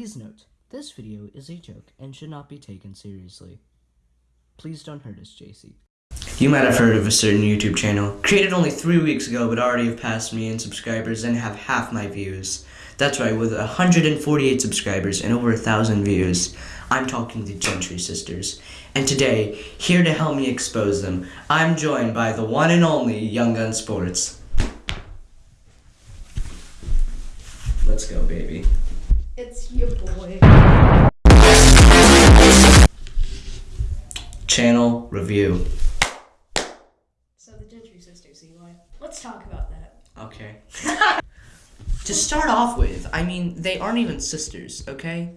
Please note, this video is a joke and should not be taken seriously. Please don't hurt us, JC. You might have heard of a certain YouTube channel, created only three weeks ago but already have passed me in subscribers and have half my views. That's right, with 148 subscribers and over a thousand views, I'm talking the Gentry Sisters. And today, here to help me expose them, I'm joined by the one and only Young Gun Sports. Let's go, baby. It's your boy. Channel review. So the Gentry sisters, Eli. Let's talk about that. Okay. to start off with, I mean, they aren't even sisters, okay?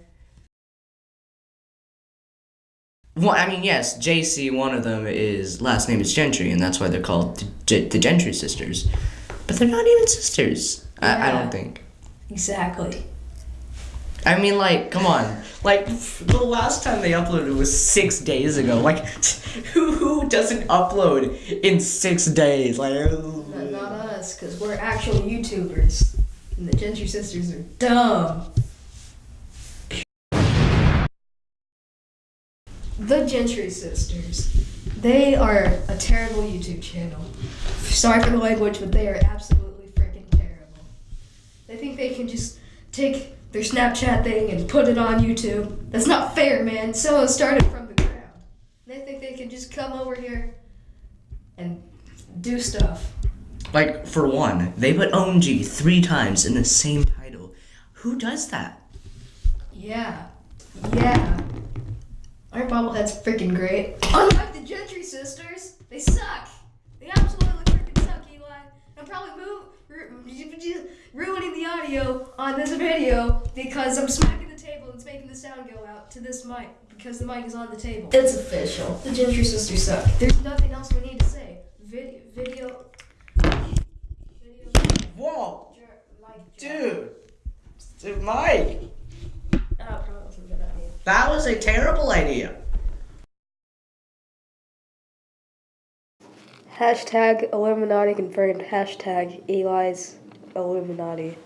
Well, I mean, yes, JC, one of them is last name is Gentry, and that's why they're called the, G- the Gentry sisters. But they're not even sisters. I, I don't think. Exactly. I mean, like, come on. Like, the last time they uploaded was six days ago. Like, who who doesn't upload in six days? Like, Not, not us, because we're actual YouTubers. And the Gentry sisters are dumb. The Gentry sisters. They are a terrible YouTube channel. Sorry for the language, but they are absolutely freaking terrible. They think they can just take their Snapchat thing and put it on YouTube. That's not fair, man. Someone started from the ground. They think they can just come over here and do stuff. Like, for one, they put OMG three times in the same title. Who does that? Yeah. Yeah. Our bobblehead's freaking great. Unlike the Gentry sisters, they suck. They absolutely freaking suck, Eli. I'm probably move, ru- ruining the audio on this video because I'm smacking the table and it's making the sound go out to this mic because the mic is on the table. It's official. The Gentry sisters suck. There's nothing else we need to say. Video, video, video. Whoa, Jer- like, dude. Dude, Mike. Oh, probably wasn't a good idea. That was a terrible idea. Hashtag Illuminati confirmed. Hashtag Eli's Illuminati.